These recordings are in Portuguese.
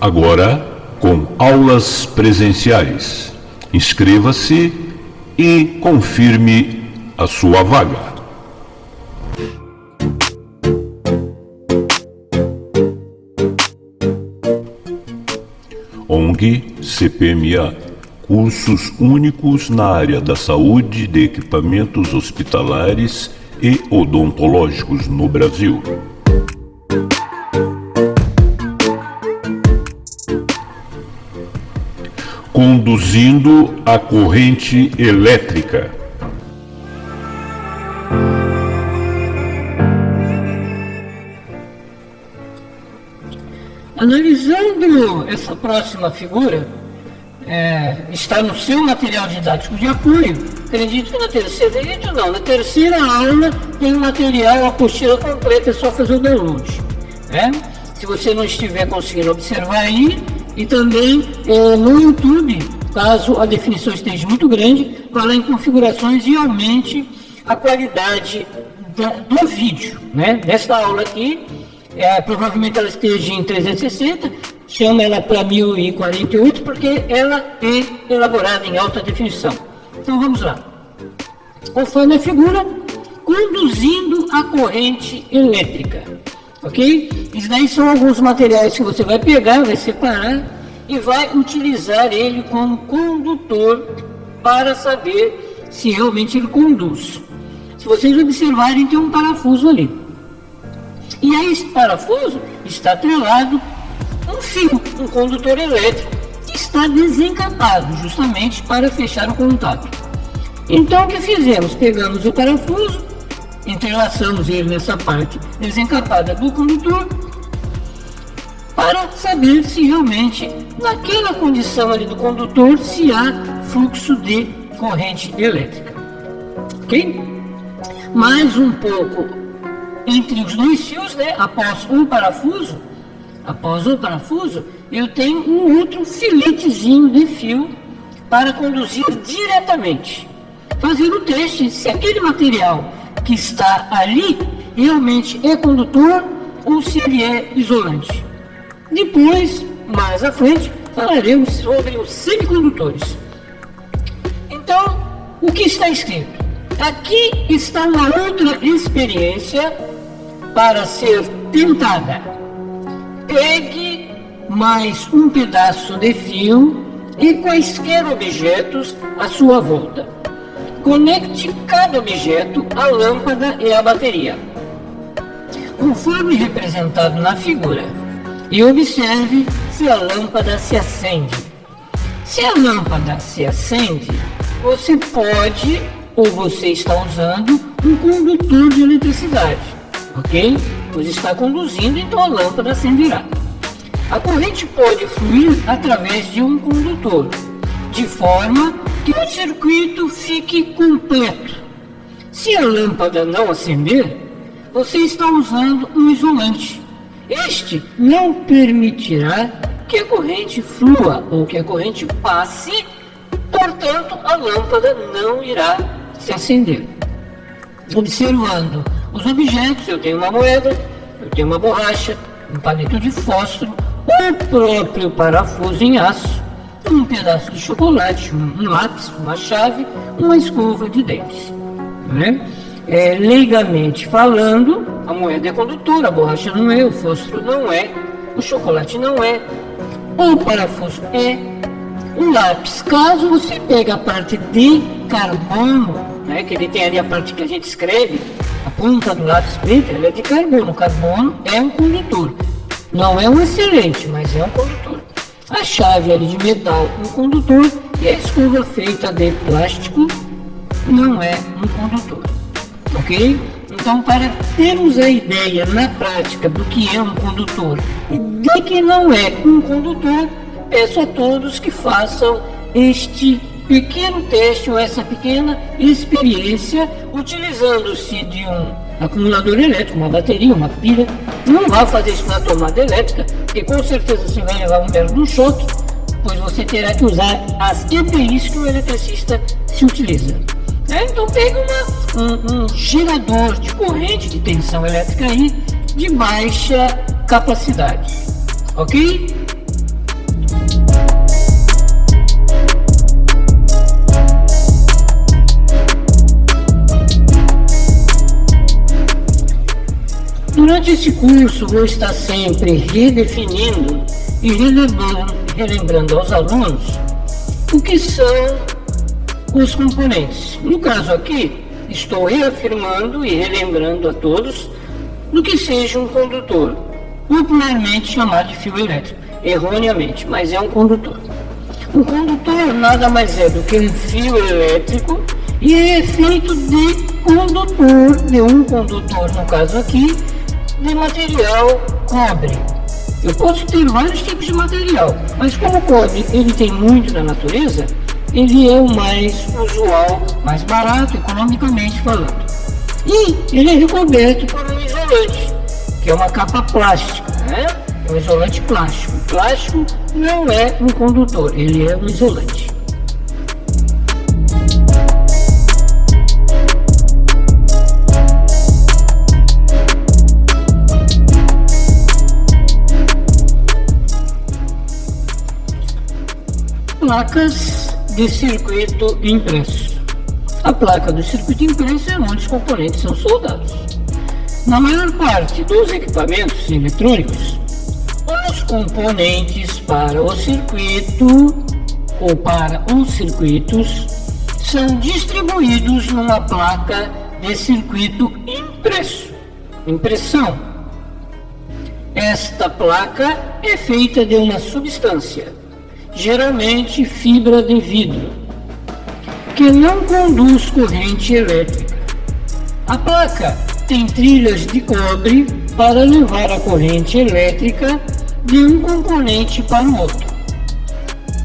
agora com aulas presenciais. Inscreva-se e confirme a sua vaga. ONG CPMA Cursos únicos na área da saúde de equipamentos hospitalares e odontológicos no Brasil. Conduzindo a corrente elétrica. Analisando essa próxima figura, é, está no seu material didático de apoio. Acredito que na terceira vídeo não, na terceira aula tem o material, a apostila completa, é só fazer o download. Né? Se você não estiver conseguindo observar aí, e também é, no YouTube, caso a definição esteja muito grande, vá lá em configurações e aumente a qualidade da, do vídeo. Né? Nesta aula aqui, é, provavelmente ela esteja em 360, chama ela para 1048 porque ela é elaborada em alta definição. Então vamos lá. Conforme a figura, conduzindo a corrente elétrica ok? Isso daí são alguns materiais que você vai pegar, vai separar e vai utilizar ele como condutor para saber se realmente ele conduz. Se vocês observarem, tem um parafuso ali. E aí esse parafuso está atrelado um fio, um condutor elétrico, que está desencapado justamente para fechar o contato. Então o que fizemos? Pegamos o parafuso, entrelaçamos ele nessa parte desencapada do condutor para saber se realmente naquela condição ali do condutor se há fluxo de corrente elétrica. Ok? Mais um pouco entre os dois fios, né? Após um parafuso, após um parafuso, eu tenho um outro filetezinho de fio para conduzir diretamente. Fazer o teste se aquele material que está ali realmente é condutor ou se ele é isolante. Depois, mais à frente, falaremos sobre os semicondutores. Então, o que está escrito? Aqui está uma outra experiência para ser tentada. Pegue mais um pedaço de fio e quaisquer objetos à sua volta. Conecte cada objeto à lâmpada e à bateria, conforme representado na figura, e observe se a lâmpada se acende. Se a lâmpada se acende, você pode ou você está usando um condutor de eletricidade, ok? Pois está conduzindo, então a lâmpada acenderá. A corrente pode fluir através de um condutor, de forma que o circuito fique completo. Se a lâmpada não acender, você está usando um isolante. Este não permitirá que a corrente flua ou que a corrente passe, portanto, a lâmpada não irá se acender. Observando os objetos, eu tenho uma moeda, eu tenho uma borracha, um palito de fósforo, o próprio parafuso em aço, um pedaço de chocolate, um, lápis, uma chave, uma escova de dentes. Né? É, leigamente falando, a moeda é condutora, a borracha não é, o fósforo não é, o chocolate não é, o parafuso é, o lápis, caso você pegue a parte de carbono, né, que ele tem ali a parte que a gente escreve, a ponta do lápis preto, ele é de carbono, o carbono é um condutor. Não é um excelente, mas é um condutor a chave ali de metal um condutor e a escova feita de plástico não é um condutor, ok? Então, para termos a ideia na prática do que é um condutor e de que não é um condutor, peço a todos que façam este pequeno teste ou essa pequena experiência utilizando-se de um acumulador elétrico, uma bateria, uma pilha. Não vá fazer isso na tomada elétrica, porque com certeza você vai levar um belo um choque, pois você terá que usar as EPIs que o eletricista se utiliza. É, então pegue um, um gerador de corrente de tensão elétrica aí de baixa capacidade, ok? Durante esse curso, vou estar sempre redefinindo e relembrando, relembrando aos alunos o que são os componentes. No caso aqui, estou reafirmando e relembrando a todos do que seja um condutor, popularmente chamado de fio elétrico, erroneamente, mas é um condutor. Um condutor nada mais é do que um fio elétrico e é feito de condutor, de um condutor, no caso aqui, de material cobre. Eu posso ter vários tipos de material, mas como o cobre ele tem muito na natureza, ele é o mais usual, mais barato, economicamente falando. E ele é recoberto por um isolante, que é uma capa plástica, né? É um isolante plástico. O plástico não é um condutor, ele é um isolante. Placas de circuito impresso. A placa do circuito impresso é onde os componentes são soldados. Na maior parte dos equipamentos eletrônicos, os componentes para o circuito ou para os circuitos são distribuídos numa placa de circuito impresso. Impressão. Esta placa é feita de uma substância geralmente fibra de vidro, que não conduz corrente elétrica. A placa tem trilhas de cobre para levar a corrente elétrica de um componente para o outro.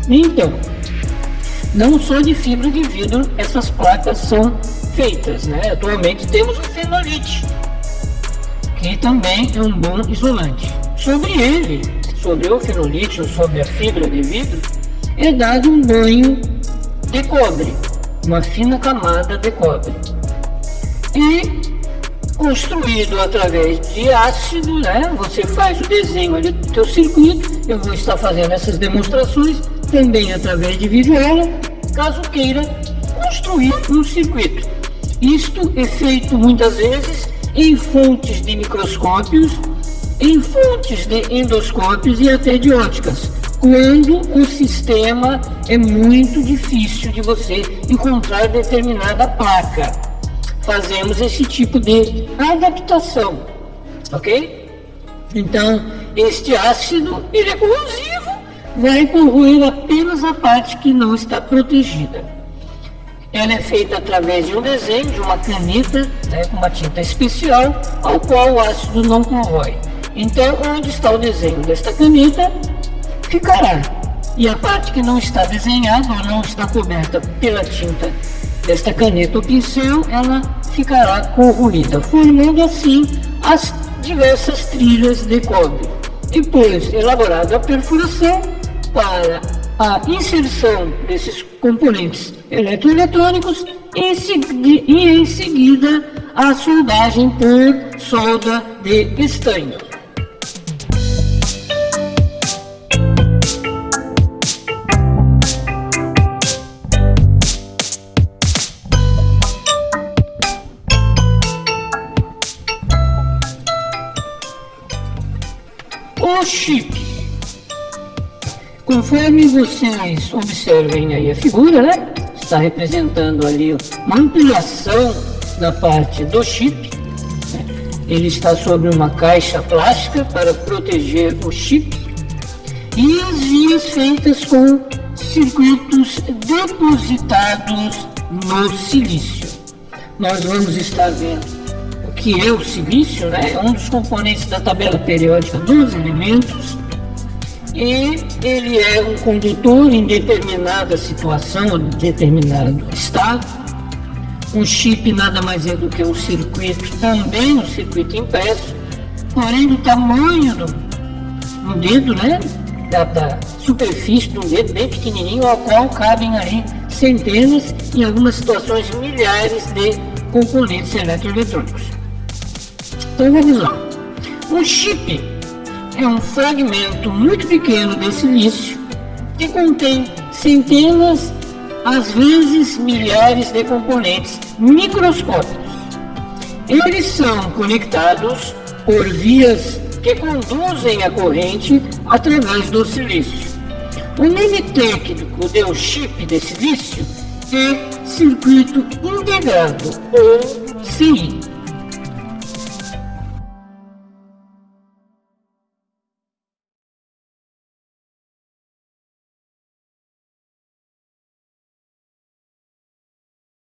Então, não só de fibra de vidro essas placas são feitas, né? Atualmente temos o fenolite, que também é um bom isolante. Sobre ele, sobre o fenolite ou sobre a fibra de vidro, é dado um banho de cobre, uma fina camada de cobre. E construído através de ácido, né? Você faz o desenho ali do teu circuito. Eu vou estar fazendo essas demonstrações também através de visuela, caso queira construir um circuito. Isto é feito muitas vezes em fontes de microscópios em fontes de endoscópios e até de óticas, quando o sistema é muito difícil de você encontrar determinada placa. Fazemos esse tipo de adaptação, ok? Então, este ácido ele é corrosivo, vai corroer apenas a parte que não está protegida. Ela é feita através de um desenho de uma caneta né, com uma tinta especial, ao qual o ácido não corrói. Então, onde está o desenho desta caneta, ficará. E a parte que não está desenhada ou não está coberta pela tinta desta caneta ou pincel, ela ficará corroída, formando assim as diversas trilhas de cobre. Depois, elaborada a perfuração para a inserção desses componentes eletroeletrônicos e em seguida a soldagem por solda de estanho. O chip. Conforme vocês observem aí a figura, né? Está representando ali uma ampliação da parte do chip. Né? Ele está sobre uma caixa plástica para proteger o chip. E as vias feitas com circuitos depositados no silício. Nós vamos estar vendo que é o silício, né? um dos componentes da tabela periódica dos elementos, e ele é um condutor em determinada situação, ou determinado estado. Um chip nada mais é do que um circuito, também um circuito impresso, porém do tamanho do, do dedo, né? Da, da superfície do dedo bem pequenininho, ao qual cabem aí centenas, em algumas situações milhares de componentes eletroeletrônicos. Então vamos lá. Um chip é um fragmento muito pequeno de silício que contém centenas, às vezes milhares de componentes microscópicos. Eles são conectados por vias que conduzem a corrente através do silício. O nome técnico do chip de silício é circuito integrado, ou CI.